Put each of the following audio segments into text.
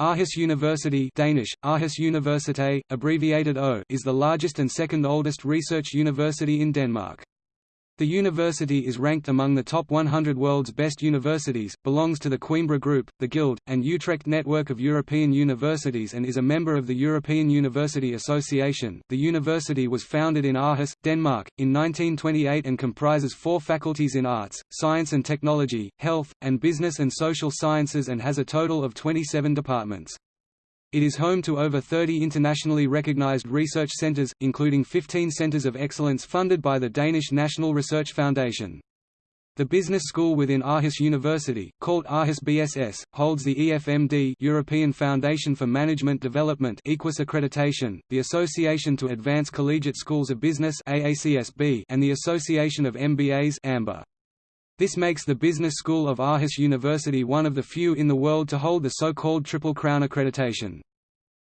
Aarhus University Danish, Aarhus Universitet, abbreviated O is the largest and second oldest research university in Denmark. The university is ranked among the top 100 world's best universities, belongs to the Coimbra Group, the Guild, and Utrecht network of European universities and is a member of the European University Association. The university was founded in Aarhus, Denmark, in 1928 and comprises four faculties in arts, science and technology, health, and business and social sciences and has a total of 27 departments. It is home to over 30 internationally recognized research centers, including 15 centers of excellence funded by the Danish National Research Foundation. The business school within Aarhus University, called Aarhus BSS, holds the EFMD European Foundation for Management Development EQUIS accreditation, the Association to Advance Collegiate Schools of Business AACSB, and the Association of MBAs AMBA. This makes the Business School of Aarhus University one of the few in the world to hold the so-called Triple Crown accreditation.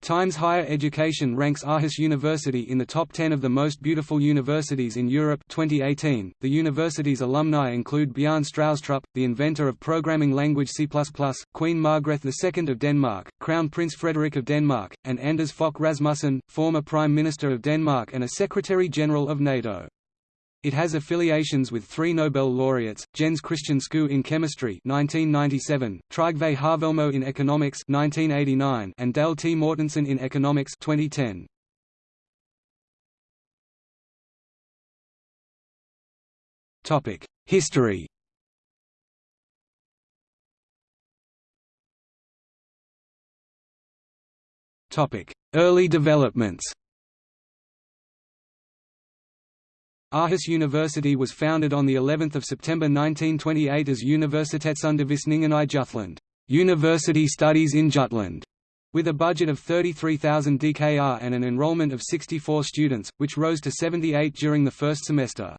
Times Higher Education ranks Aarhus University in the top 10 of the most beautiful universities in Europe 2018. .The university's alumni include Bjarne Stroustrup, the inventor of programming language C++, Queen Margrethe II of Denmark, Crown Prince Frederik of Denmark, and Anders Fogh Rasmussen, former Prime Minister of Denmark and a Secretary-General of NATO. It has affiliations with three Nobel laureates, Jens Christian Skou in chemistry 1997, Trygve Haavelmo in economics 1989, and Dale T. Mortensen in economics 2010. Topic: History. Early developments. Aarhus University was founded on the 11th of September 1928 as Universitetsundervisningen i Jutland, University Studies in Jutland, with a budget of 33,000 DKR and an enrollment of 64 students, which rose to 78 during the first semester.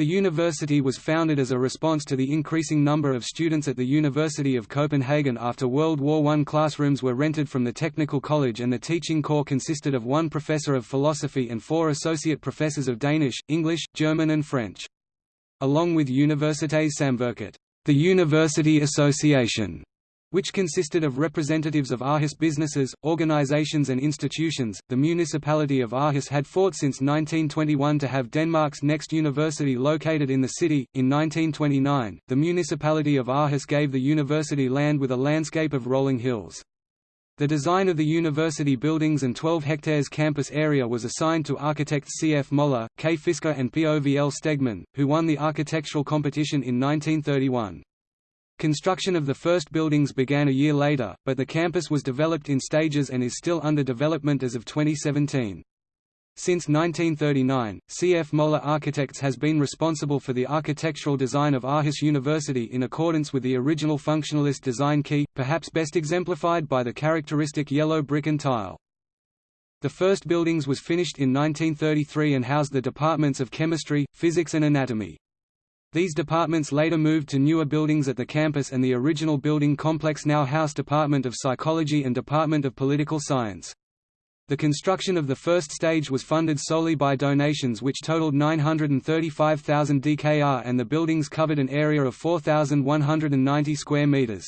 The university was founded as a response to the increasing number of students at the University of Copenhagen after World War I. Classrooms were rented from the Technical College and the teaching corps consisted of one professor of philosophy and four associate professors of Danish, English, German and French. Along with Universitetssamvirket, the University Association which consisted of representatives of Aarhus businesses, organizations and institutions. The municipality of Aarhus had fought since 1921 to have Denmark's next university located in the city. In 1929, the municipality of Aarhus gave the university land with a landscape of rolling hills. The design of the university buildings and 12 hectares campus area was assigned to architects C. F. Moller, K. Fisker and Povl Stegmann, who won the architectural competition in 1931. Construction of the first buildings began a year later, but the campus was developed in stages and is still under development as of 2017. Since 1939, C.F. Moller Architects has been responsible for the architectural design of Aarhus University in accordance with the original functionalist design key, perhaps best exemplified by the characteristic yellow brick and tile. The first buildings was finished in 1933 and housed the departments of chemistry, physics and anatomy. These departments later moved to newer buildings at the campus and the original building complex now house Department of Psychology and Department of Political Science. The construction of the first stage was funded solely by donations which totaled 935,000 DKR and the buildings covered an area of 4,190 square meters.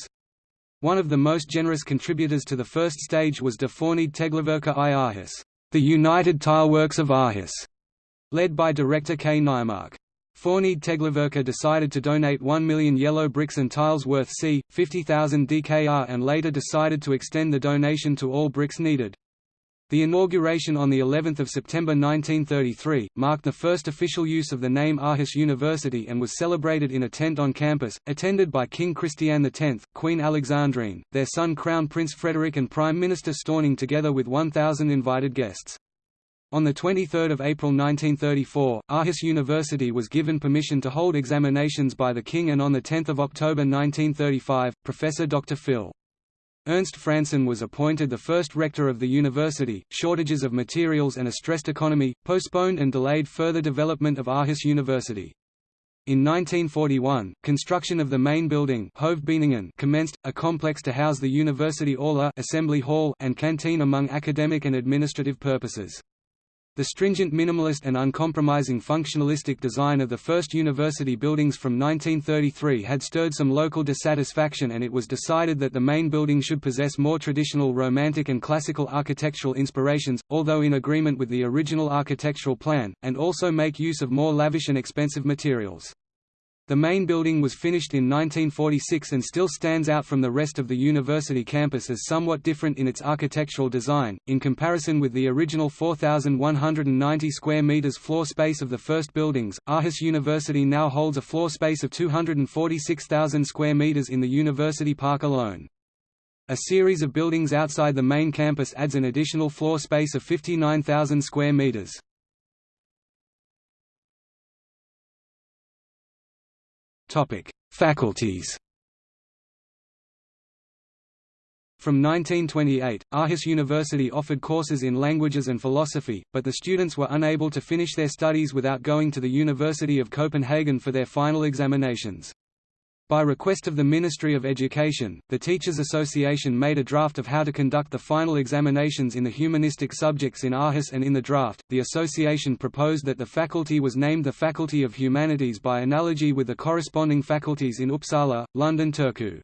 One of the most generous contributors to the first stage was De Forenede Teglværker i Aarhus, the United Tileworks of Aarhus, led by director K. Nijmark. Forenede Teglværker decided to donate 1 million yellow bricks and tiles worth c. 50,000 DKR and later decided to extend the donation to all bricks needed. The inauguration on the 11th of September 1933 marked the first official use of the name Aarhus University and was celebrated in a tent on campus, attended by King Christian X, Queen Alexandrine, their son Crown Prince Frederik and Prime Minister Stauning together with 1,000 invited guests. On 23 April 1934, Aarhus University was given permission to hold examinations by the King and on 10 October 1935, Professor Dr. Phil. Ernst Frandsen was appointed the first rector of the university. Shortages of materials and a stressed economy, postponed and delayed further development of Aarhus University. In 1941, construction of the main building commenced, a complex to house the university aula assembly hall and canteen among academic and administrative purposes. The stringent minimalist and uncompromising functionalistic design of the first university buildings from 1933 had stirred some local dissatisfaction and it was decided that the main building should possess more traditional Romantic and classical architectural inspirations, although in agreement with the original architectural plan, and also make use of more lavish and expensive materials. The main building was finished in 1946 and still stands out from the rest of the university campus as somewhat different in its architectural design. In comparison with the original 4,190 square meters floor space of the first buildings, Aarhus University now holds a floor space of 246,000 square meters in the university park alone. A series of buildings outside the main campus adds an additional floor space of 59,000 square meters. Faculties From 1928, Aarhus University offered courses in languages and philosophy, but the students were unable to finish their studies without going to the University of Copenhagen for their final examinations. By request of the Ministry of Education, the Teachers Association made a draft of how to conduct the final examinations in the humanistic subjects in Aarhus and in the draft, the association proposed that the faculty was named the Faculty of Humanities by analogy with the corresponding faculties in Uppsala, London Turku.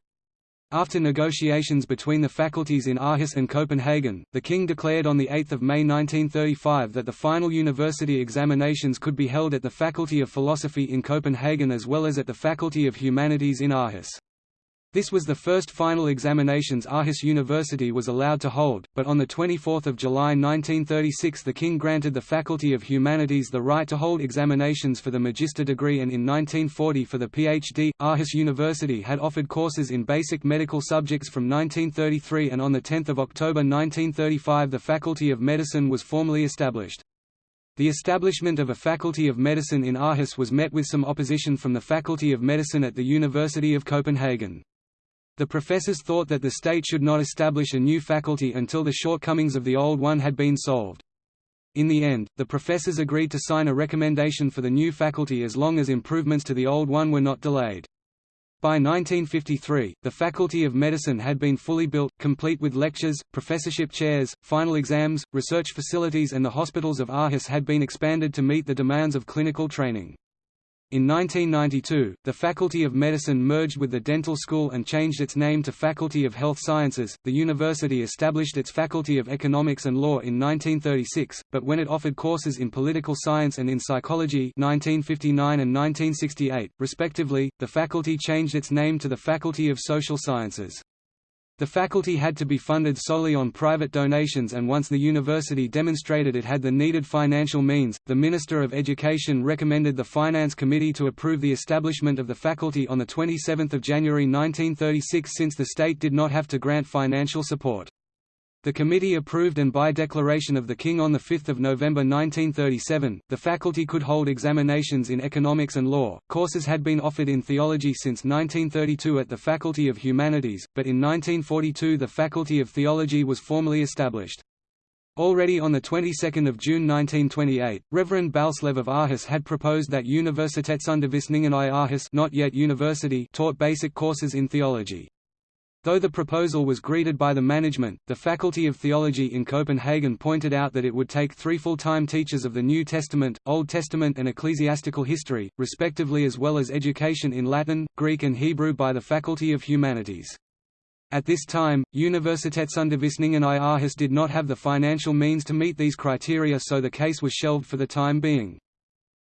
After negotiations between the faculties in Aarhus and Copenhagen, the King declared on 8 May 1935 that the final university examinations could be held at the Faculty of Philosophy in Copenhagen as well as at the Faculty of Humanities in Aarhus. This was the first final examinations Aarhus University was allowed to hold, but on 24 July 1936 the King granted the Faculty of Humanities the right to hold examinations for the Magister degree and in 1940 for the PhD. Aarhus University had offered courses in basic medical subjects from 1933 and on 10 October 1935 the Faculty of Medicine was formally established. The establishment of a Faculty of Medicine in Aarhus was met with some opposition from the Faculty of Medicine at the University of Copenhagen. The professors thought that the state should not establish a new faculty until the shortcomings of the old one had been solved. In the end, the professors agreed to sign a recommendation for the new faculty as long as improvements to the old one were not delayed. By 1953, the Faculty of Medicine had been fully built, complete with lectures, professorship chairs, final exams, research facilities and the hospitals of Aarhus had been expanded to meet the demands of clinical training. In 1992, the Faculty of Medicine merged with the Dental School and changed its name to Faculty of Health Sciences. The university established its Faculty of Economics and Law in 1936, but when it offered courses in political science and in psychology 1959 and 1968, respectively, the faculty changed its name to the Faculty of Social Sciences. The faculty had to be funded solely on private donations and once the university demonstrated it had the needed financial means, the Minister of Education recommended the Finance Committee to approve the establishment of the faculty on 27 January 1936 since the state did not have to grant financial support. The committee approved and by declaration of the King on 5 November 1937, the faculty could hold examinations in economics and law. Courses had been offered in theology since 1932 at the Faculty of Humanities, but in 1942 the Faculty of Theology was formally established. Already on the 22nd of June 1928, Reverend Balslev of Aarhus had proposed that Universitetsundervisningen i Aarhus not yet university taught basic courses in theology. Though the proposal was greeted by the management, the Faculty of Theology in Copenhagen pointed out that it would take three full-time teachers of the New Testament, Old Testament and ecclesiastical history, respectively as well as education in Latin, Greek and Hebrew by the Faculty of Humanities. At this time, Universitetsundervisningen i Aarhus did not have the financial means to meet these criteria so the case was shelved for the time being.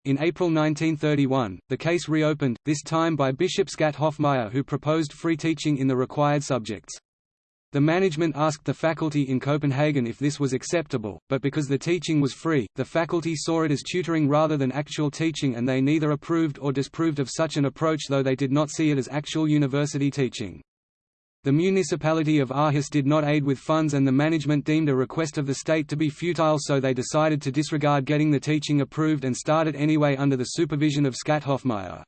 In April 1931, the case reopened, this time by Bishop Skat Hoffmeyer who proposed free teaching in the required subjects. The management asked the faculty in Copenhagen if this was acceptable, but because the teaching was free, the faculty saw it as tutoring rather than actual teaching and they neither approved or disapproved of such an approach though they did not see it as actual university teaching. The municipality of Aarhus did not aid with funds and the management deemed a request of the state to be futile so they decided to disregard getting the teaching approved and started anyway under the supervision of Skat Hoffmeyer.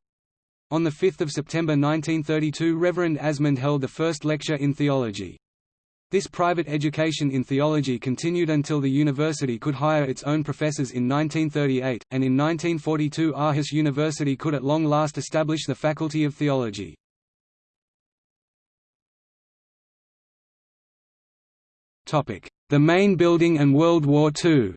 On 5 September 1932 Reverend Asmund held the first lecture in theology. This private education in theology continued until the university could hire its own professors in 1938, and in 1942 Aarhus University could at long last establish the Faculty of Theology. The main building and World War II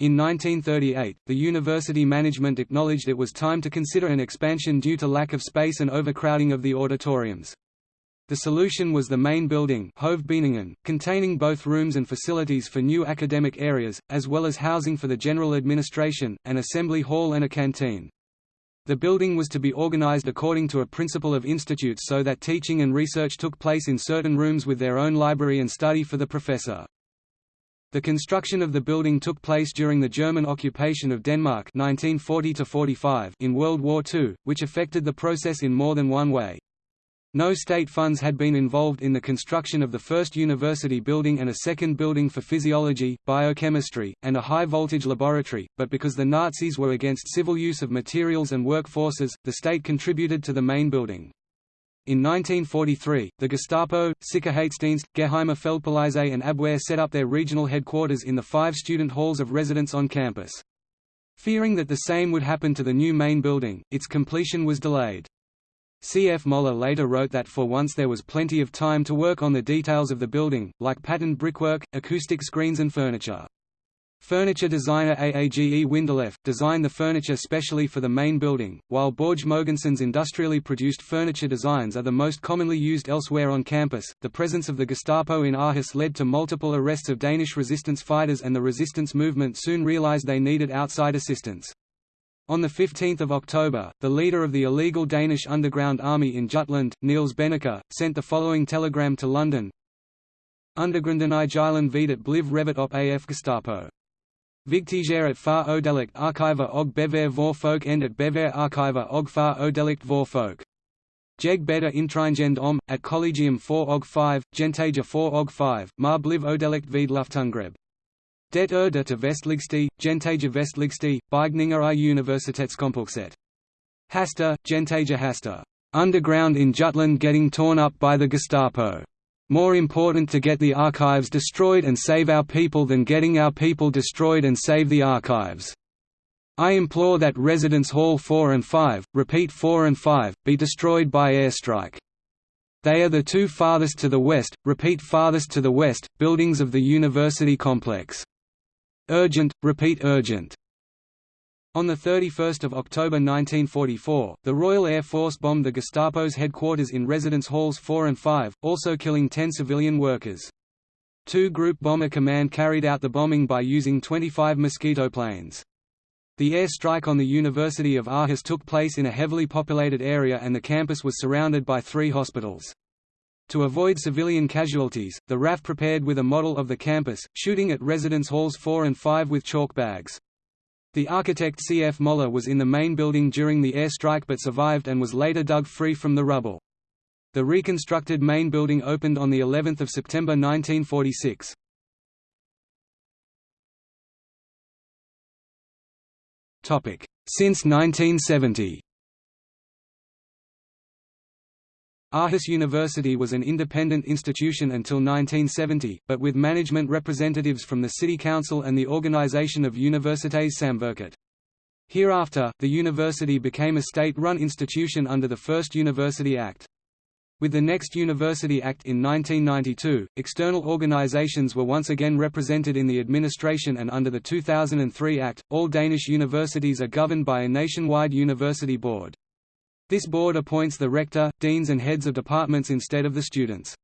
In 1938, the university management acknowledged it was time to consider an expansion due to lack of space and overcrowding of the auditoriums. The solution was the main building containing both rooms and facilities for new academic areas, as well as housing for the general administration, an assembly hall and a canteen. The building was to be organized according to a principle of institutes so that teaching and research took place in certain rooms with their own library and study for the professor. The construction of the building took place during the German occupation of Denmark 1940 in World War II, which affected the process in more than one way. No state funds had been involved in the construction of the first university building and a second building for physiology, biochemistry, and a high-voltage laboratory, but because the Nazis were against civil use of materials and workforces, the state contributed to the main building. In 1943, the Gestapo, Sicherheitsdienst, Geheime Feldpolizei and Abwehr set up their regional headquarters in the five student halls of residence on campus. Fearing that the same would happen to the new main building, its completion was delayed. C. F. Moller later wrote that for once there was plenty of time to work on the details of the building, like patterned brickwork, acoustic screens and furniture. Furniture designer Aage Windelef, designed the furniture specially for the main building, while Borge Mogensen's industrially produced furniture designs are the most commonly used elsewhere on campus. The presence of the Gestapo in Aarhus led to multiple arrests of Danish resistance fighters and the resistance movement soon realized they needed outside assistance. On 15 October, the leader of the illegal Danish underground army in Jutland, Niels Benneker, sent the following telegram to London Undergrunden i Jylland videt bliv revet op af Gestapo. Vigtiger at far odelikt arkiver og bevær vor folk end at bevær arkiver og far odelikt vor folk. Jeg bedre indtringend om, at Collegium 4 og 5, Gentager 4 og 5, mar bliv odelikt vid Luftangreb. Det er der til vestligste, Gentager vestligste, Beigninger i Universitetskompokset. Hasta, Gentager Hasta. Underground in Jutland getting torn up by the Gestapo. More important to get the archives destroyed and save our people than getting our people destroyed and save the archives. I implore that Residence Hall 4 and 5, repeat 4 and 5, be destroyed by airstrike. They are the two farthest to the west, repeat farthest to the west, buildings of the university complex. Urgent, repeat urgent. On 31 October 1944, the Royal Air Force bombed the Gestapo's headquarters in residence halls 4 and 5, also killing 10 civilian workers. Two Group Bomber Command carried out the bombing by using 25 Mosquito planes. The air strike on the University of Aarhus took place in a heavily populated area and the campus was surrounded by three hospitals. To avoid civilian casualties, the RAF prepared with a model of the campus, shooting at residence halls 4 and 5 with chalk bags. The architect C. F. Moller was in the main building during the airstrike but survived and was later dug free from the rubble. The reconstructed main building opened on of September 1946. Since 1970 Aarhus University was an independent institution until 1970, but with management representatives from the City Council and the Organisation of Universitetssamvirket. Hereafter, the university became a state-run institution under the First University Act. With the next University Act in 1992, external organizations were once again represented in the administration and under the 2003 Act, all Danish universities are governed by a nationwide university board. This board appoints the rector, deans and heads of departments instead of the students.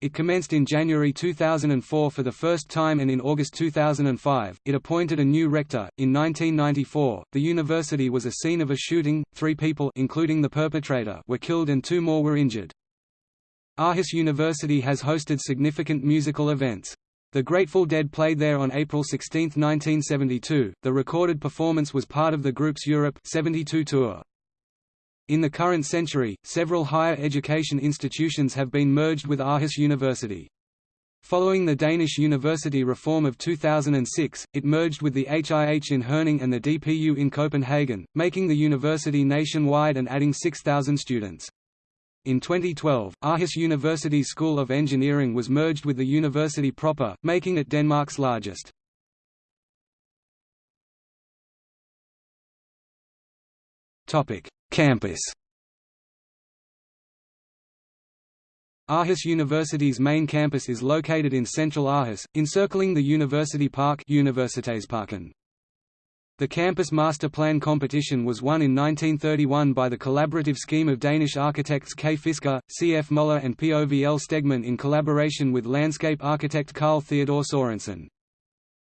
It commenced in January 2004 for the first time and in August 2005, it appointed a new rector. In 1994, the university was a scene of a shooting, three people including the perpetrator were killed and two more were injured. Aarhus University has hosted significant musical events. The Grateful Dead played there on April 16, 1972. The recorded performance was part of the group's Europe 72 tour. In the current century, several higher education institutions have been merged with Aarhus University. Following the Danish university reform of 2006, it merged with the HIH in Herning and the DPU in Copenhagen, making the university nationwide and adding 6,000 students. In 2012, Aarhus University School of Engineering was merged with the university proper, making it Denmark's largest. Topic: Campus Aarhus University's main campus is located in central Aarhus, encircling the University Park Universitetsparken. The campus master plan competition was won in 1931 by the collaborative scheme of Danish architects K. Fisker, C. F. Møller and P. O. V. L. Stegmann in collaboration with landscape architect Carl Theodor Sorensen.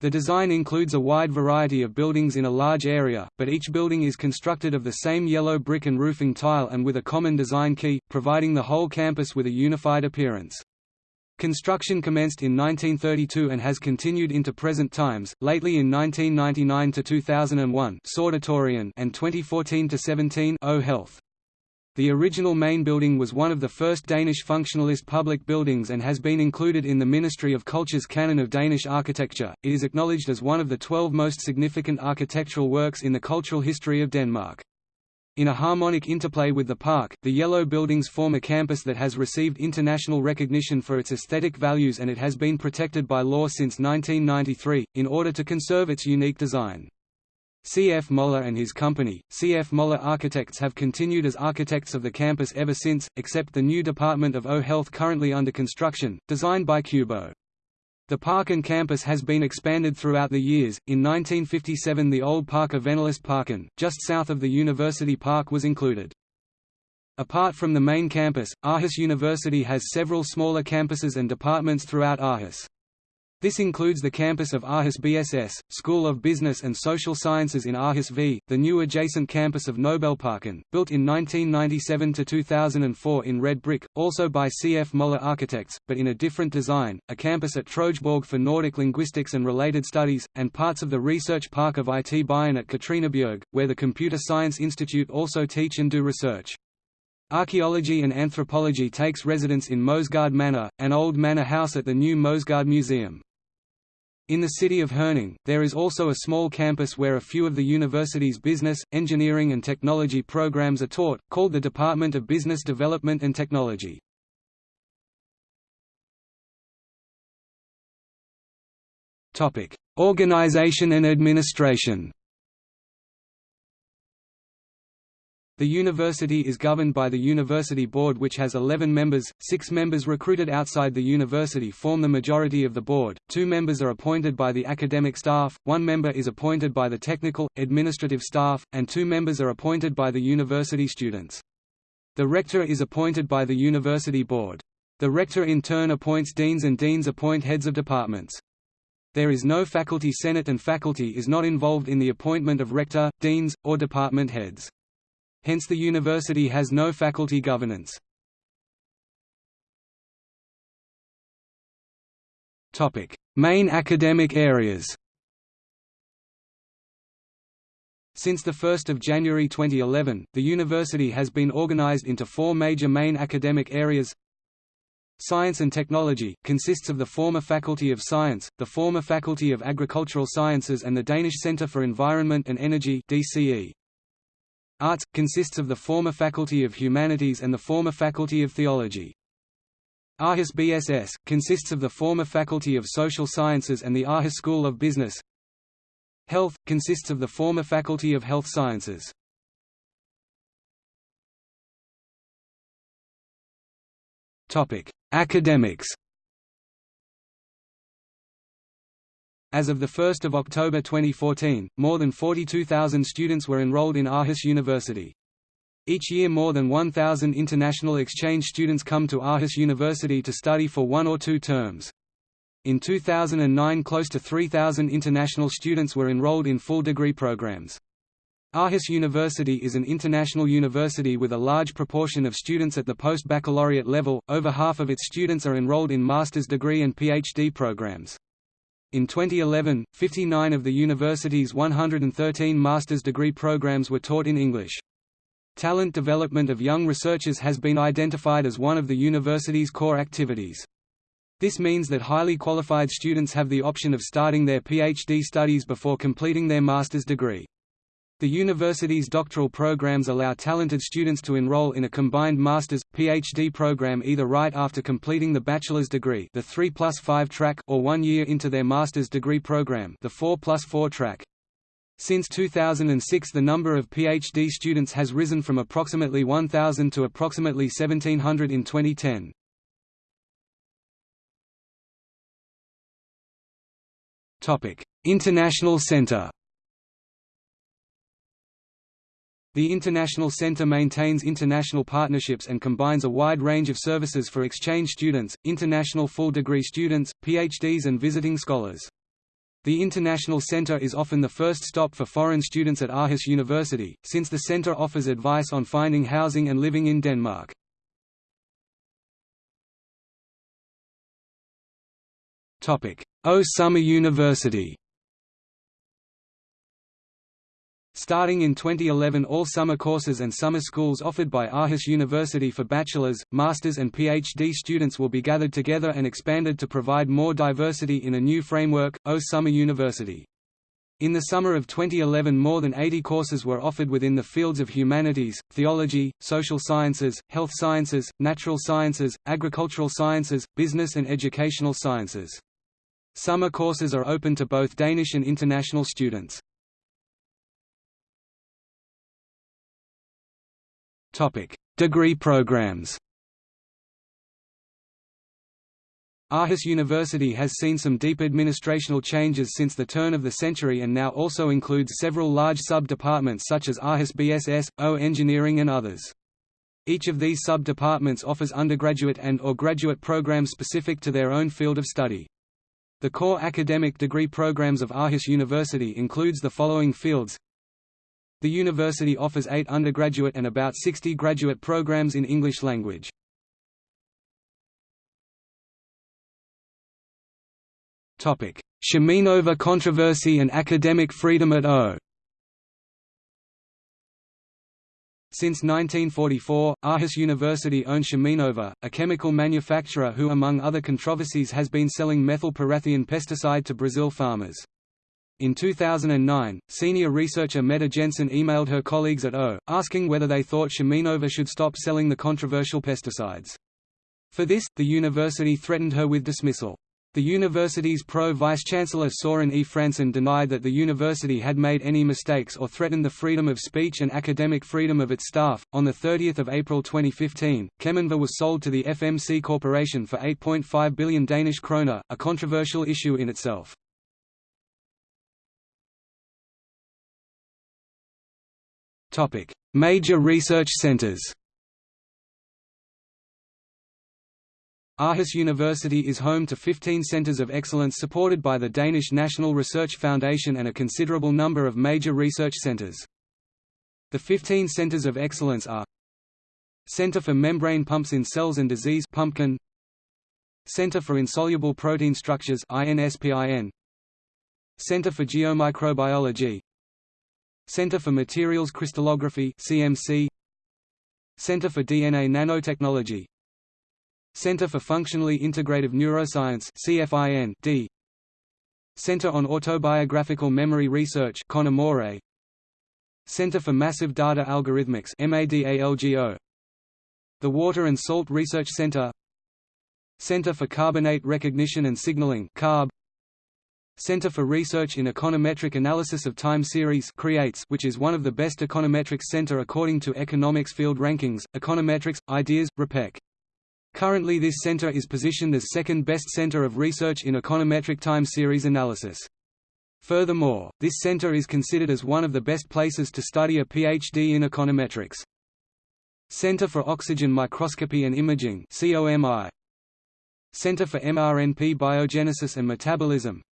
The design includes a wide variety of buildings in a large area, but each building is constructed of the same yellow brick and roofing tile and with a common design key, providing the whole campus with a unified appearance. Construction commenced in 1932 and has continued into present times, lately in 1999 to 2001 and 2014 to 17 O Health. The original main building was one of the first Danish functionalist public buildings and has been included in the Ministry of Culture's canon of Danish architecture. It is acknowledged as one of the 12 most significant architectural works in the cultural history of Denmark. In a harmonic interplay with the park, the yellow buildings form a campus that has received international recognition for its aesthetic values and it has been protected by law since 1993, in order to conserve its unique design. C. F. Møller and his company, C. F. Møller Architects have continued as architects of the campus ever since, except the new Department of O Health currently under construction, designed by Cubo. The park and campus has been expanded throughout the years. In 1957, the old park of Parken, just south of the University Park, was included. Apart from the main campus, Aarhus University has several smaller campuses and departments throughout Aarhus. This includes the campus of Aarhus BSS, School of Business and Social Sciences in Aarhus V, the new adjacent campus of Nobelparken, built in 1997–2004 in red brick, also by C. F. Møller Architects, but in a different design, a campus at Trojborg for Nordic linguistics and related studies, and parts of the research park of IT Bayern at Katrinebjerg, where the Computer Science Institute also teach and do research. Archaeology and anthropology takes residence in Moesgaard Manor, an old manor house at the new Moesgaard Museum. In the city of Herning, there is also a small campus where a few of the university's business, engineering and technology programs are taught, called the Department of Business Development and Technology. Organization and administration The university is governed by the University Board which has 11 members, six members recruited outside the university form the majority of the board, two members are appointed by the academic staff, one member is appointed by the technical, administrative staff, and two members are appointed by the university students. The rector is appointed by the university board. The rector in turn appoints deans and deans appoint heads of departments. There is no faculty senate and faculty is not involved in the appointment of rector, deans, or department heads hence the university has no faculty governance. Main academic areas Since 1 January 2011, the university has been organized into four major main academic areas Science and Technology, consists of the former Faculty of Science, the former Faculty of Agricultural Sciences and the Danish Centre for Environment and Energy DCE. Arts, consists of the former Faculty of Humanities and the former Faculty of Theology. Aarhus BSS, consists of the former Faculty of Social Sciences and the Aarhus School of Business. Health, consists of the former Faculty of Health Sciences. Academics As of 1 October 2014, more than 42,000 students were enrolled in Aarhus University. Each year more than 1,000 international exchange students come to Aarhus University to study for one or two terms. In 2009 close to 3,000 international students were enrolled in full degree programs. Aarhus University is an international university with a large proportion of students at the post-baccalaureate level, over half of its students are enrolled in master's degree and PhD programs. In 2011, 59 of the university's 113 master's degree programs were taught in English. Talent development of young researchers has been identified as one of the university's core activities. This means that highly qualified students have the option of starting their PhD studies before completing their master's degree. The university's doctoral programs allow talented students to enroll in a combined master's, PhD program either right after completing the bachelor's degree the 3 plus 5 track or one year into their master's degree program the 4 plus 4 track. Since 2006 the number of PhD students has risen from approximately 1,000 to approximately 1,700 in 2010. International Center The International Center maintains international partnerships and combines a wide range of services for exchange students, international full-degree students, PhDs and visiting scholars. The International Center is often the first stop for foreign students at Aarhus University, since the center offers advice on finding housing and living in Denmark. O Summer University Starting in 2011 all summer courses and summer schools offered by Aarhus University for bachelor's, master's and PhD students will be gathered together and expanded to provide more diversity in a new framework, Aarhus Summer University. In the summer of 2011 more than 80 courses were offered within the fields of humanities, theology, social sciences, health sciences, natural sciences, agricultural sciences, business and educational sciences. Summer courses are open to both Danish and international students. Topic: Degree programs. Aarhus University has seen some deep administrational changes since the turn of the century and now also includes several large sub-departments such as Aarhus BSS, O Engineering and others. Each of these sub-departments offers undergraduate and or graduate programs specific to their own field of study. The core academic degree programs of Aarhus University includes the following fields the university offers eight undergraduate and about 60 graduate programs in English language. Cheminova controversy and academic freedom at O Since 1944, Aarhus University owned Cheminova, a chemical manufacturer who among other controversies has been selling methylparathion pesticide to Brazil farmers. In 2009, senior researcher Mette Jensen emailed her colleagues at O, asking whether they thought Cheminova should stop selling the controversial pesticides. For this, the university threatened her with dismissal. The university's pro-vice-chancellor Soren E. Frandsen denied that the university had made any mistakes or threatened the freedom of speech and academic freedom of its staff. On 30 April 2015, Cheminova was sold to the FMC Corporation for 8.5 billion Danish kroner, a controversial issue in itself. Major research centers. Aarhus University is home to 15 centers of excellence supported by the Danish National Research Foundation and a considerable number of major research centers. The 15 centers of excellence are Center for Membrane Pumps in Cells and Disease Pumpkin Center for Insoluble Protein Structures INSPIN Center for Geomicrobiology Center for Materials Crystallography CMC Center for DNA Nanotechnology. Center for Functionally Integrative Neuroscience CFIN D. Center on Autobiographical Memory Research CONAMORE. Center for Massive Data Algorithmics MADALGO The Water and Salt Research Center. Center for Carbonate Recognition and Signaling CARB Center for Research in Econometric Analysis of Time Series creates which is one of the best econometrics center according to economics field rankings, Econometrics, Ideas, RePEc. Currently this center is positioned as second best center of research in econometric time series analysis. Furthermore, this center is considered as one of the best places to study a PhD in econometrics. Center for Oxygen Microscopy and Imaging COMI. Center for mRNP Biogenesis and Metabolism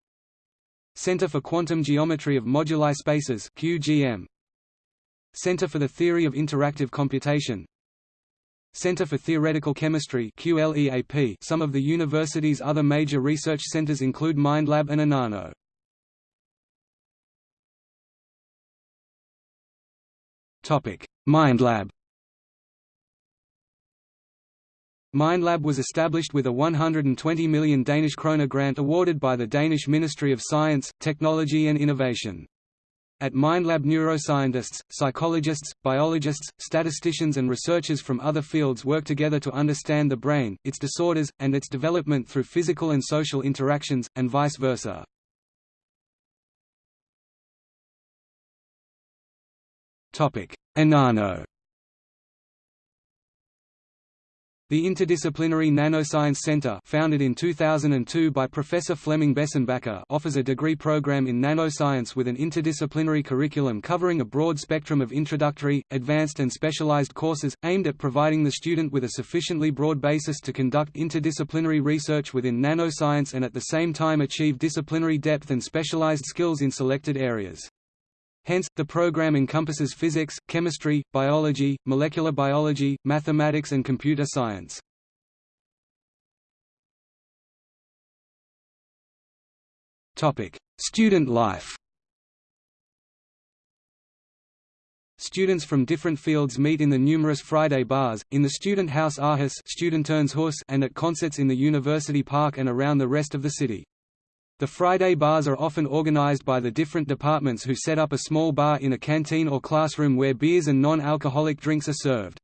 Center for Quantum Geometry of Moduli Spaces QGM. Center for the Theory of Interactive Computation Center for Theoretical Chemistry QLEAP. Some of the university's other major research centers include MindLab and. Topic: MindLab MindLab was established with a 120 million Danish kroner grant awarded by the Danish Ministry of Science, Technology and Innovation. At MindLab neuroscientists, psychologists, biologists, statisticians and researchers from other fields work together to understand the brain, its disorders, and its development through physical and social interactions, and vice versa. iNANO The Interdisciplinary Nanoscience Center founded in 2002 by Professor Flemming Besenbacher offers a degree program in nanoscience with an interdisciplinary curriculum covering a broad spectrum of introductory, advanced and specialized courses, aimed at providing the student with a sufficiently broad basis to conduct interdisciplinary research within nanoscience and at the same time achieve disciplinary depth and specialized skills in selected areas. Hence, the program encompasses physics, chemistry, biology, molecular biology, mathematics and computer science. Student life Students from different fields meet in the numerous Friday bars, in the Student House Aarhus and at concerts in the University Park and around the rest of the city. The Friday bars are often organized by the different departments who set up a small bar in a canteen or classroom where beers and non-alcoholic drinks are served.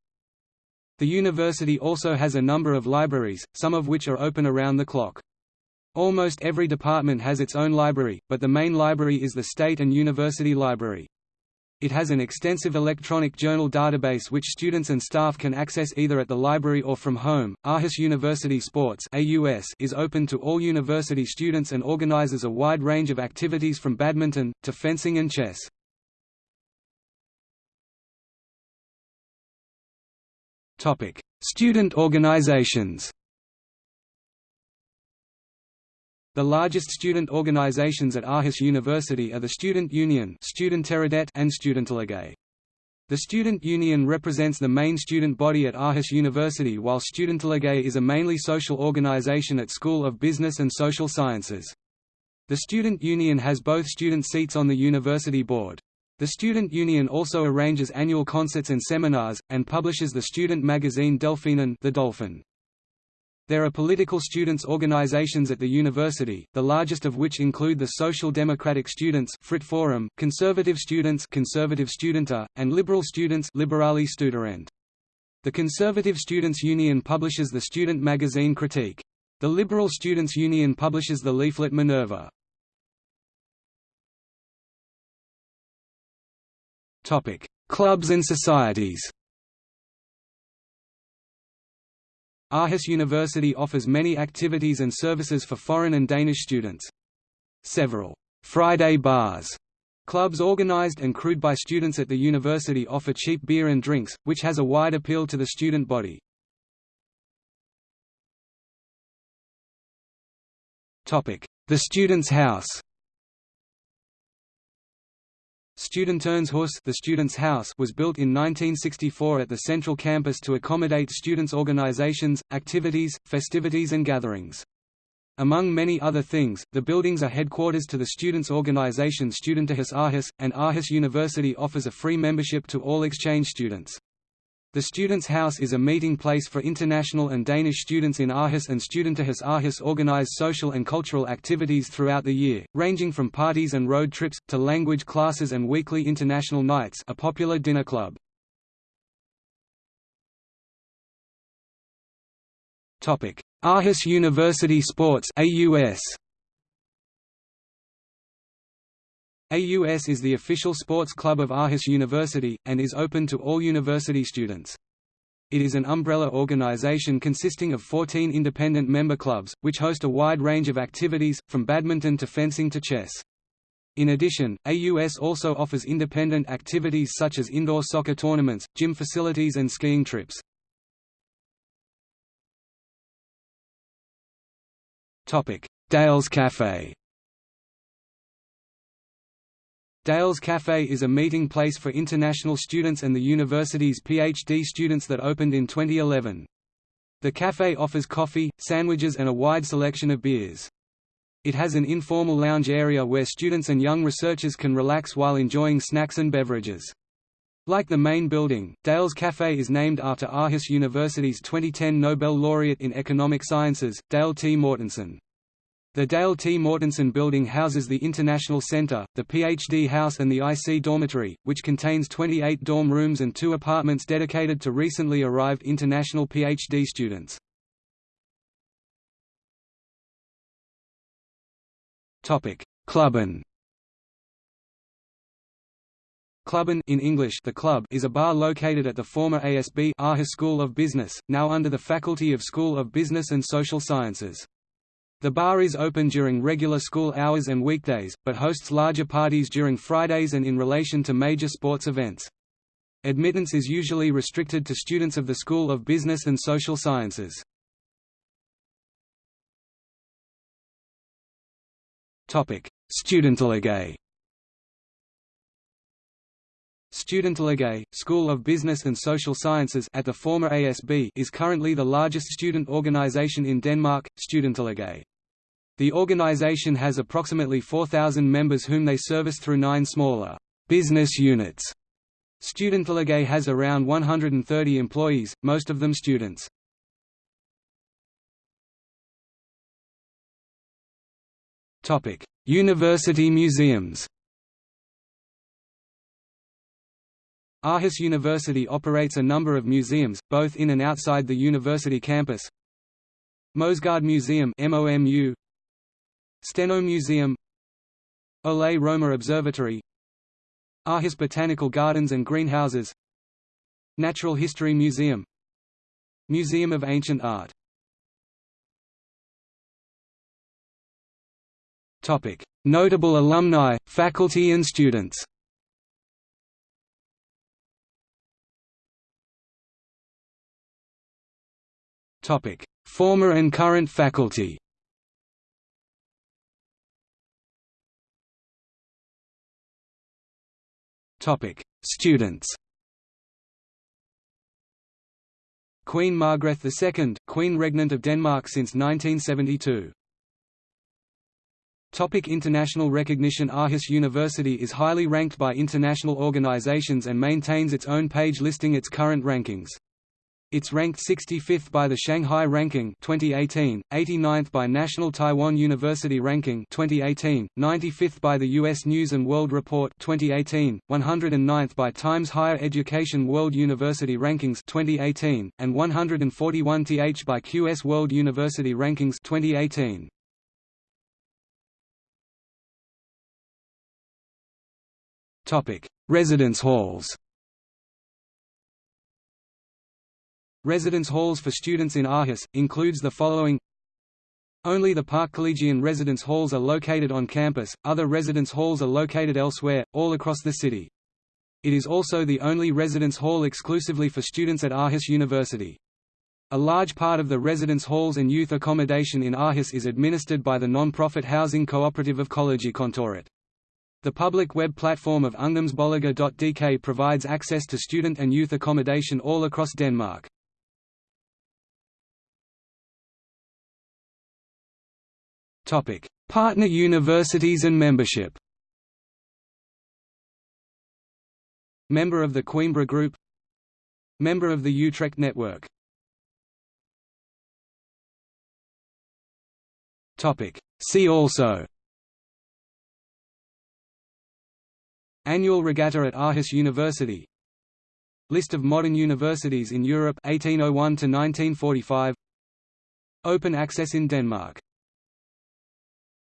The university also has a number of libraries, some of which are open around the clock. Almost every department has its own library, but the main library is the State and University Library. It has an extensive electronic journal database which students and staff can access either at the library or from home. Aarhus University Sports (AUS) is open to all university students and organizes a wide range of activities from badminton to fencing and chess. Topic: Student organizations. The largest student organizations at Aarhus University are the Student Union and Studentenliga. The Student Union represents the main student body at Aarhus University while Studentenliga is a mainly social organization at School of Business and Social Sciences. The Student Union has both student seats on the university board. The Student Union also arranges annual concerts and seminars, and publishes the student magazine Delphinen the Dolphin. There are political students' organizations at the university, the largest of which include the Social Democratic Students Frit Forum, Conservative Students Conservative Studenter, and Liberal Students Liberale Studerende. The Conservative Students' Union publishes the student magazine Critique. The Liberal Students' Union publishes the leaflet Minerva. Clubs and societies Aarhus University offers many activities and services for foreign and Danish students. Several «Friday bars» Clubs organized and crewed by students at the university offer cheap beer and drinks, which has a wide appeal to the student body. The Students' House Studenternshus the Students' House was built in 1964 at the central campus to accommodate students' organizations, activities, festivities and gatherings. Among many other things, the buildings are headquarters to the students' organization Studentenhuis Aarhus, and Aarhus University offers a free membership to all exchange students. The Students' House is a meeting place for international and Danish students in Aarhus and Studentenhuis Aarhus organize social and cultural activities throughout the year, ranging from parties and road trips, to language classes and weekly international nights a popular dinner club. Aarhus University Sports AUS AUS is the official sports club of Aarhus University, and is open to all university students. It is an umbrella organization consisting of 14 independent member clubs, which host a wide range of activities, from badminton to fencing to chess. In addition, AUS also offers independent activities such as indoor soccer tournaments, gym facilities and skiing trips. Dales Cafe Dales Cafe is a meeting place for international students and the university's PhD students that opened in 2011. The cafe offers coffee, sandwiches and a wide selection of beers. It has an informal lounge area where students and young researchers can relax while enjoying snacks and beverages. Like the main building, Dales Cafe is named after Aarhus University's 2010 Nobel laureate in economic sciences, Dale T. Mortensen. The Dale T. Mortensen Building houses the International Center, the PhD House and the IC Dormitory, which contains 28 dorm rooms and two apartments dedicated to recently arrived international PhD students. Klubben Klubben in English the club is a bar located at the former ASB Aarhus School of Business, now under the Faculty of School of Business and Social Sciences. The bar is open during regular school hours and weekdays, but hosts larger parties during Fridays and in relation to major sports events. Admittance is usually restricted to students of the School of Business and Social Sciences. Student Studentenleger Studenterlauget, School of Business and Social Sciences at the former ASB is currently the largest student organization in Denmark, Studenterlauget. The organization has approximately 4,000 members whom they service through nine smaller business units. Studenterlauget has around 130 employees, most of them students. University museums Aarhus University operates a number of museums, both in and outside the university campus. Moesgaard Museum MOMU, Steno Museum. Ole Rømer Observatory. Aarhus Botanical Gardens and Greenhouses. Natural History Museum. Museum of Ancient Art. Notable alumni, faculty and students Former and current faculty. Students. Queen Margrethe II, Queen Regnant of Denmark since 1972. Topic. International recognition Aarhus University is highly ranked by international organizations and maintains its own page listing its current rankings. It's ranked 65th by the Shanghai Ranking 2018, 89th by National Taiwan University Ranking 2018, 95th by the US News World Report 2018, 109th by Times Higher Education World University Rankings 2018, and 141th by QS World University Rankings 2018. Topic: Residence halls. Residence halls for students in Aarhus, includes the following Only the Park Collegian residence halls are located on campus, other residence halls are located elsewhere, all across the city. It is also the only residence hall exclusively for students at Aarhus University. A large part of the residence halls and youth accommodation in Aarhus is administered by the non-profit housing cooperative of Kollegikontoret. The public web platform of ungdomsboliger.dk provides access to student and youth accommodation all across Denmark. Partner universities and membership. Member of the Coimbra Group. Member of the Utrecht Network. Topic: See also. Annual regatta at Aarhus University List of modern universities in Europe 1801 to 1945 Open access in Denmark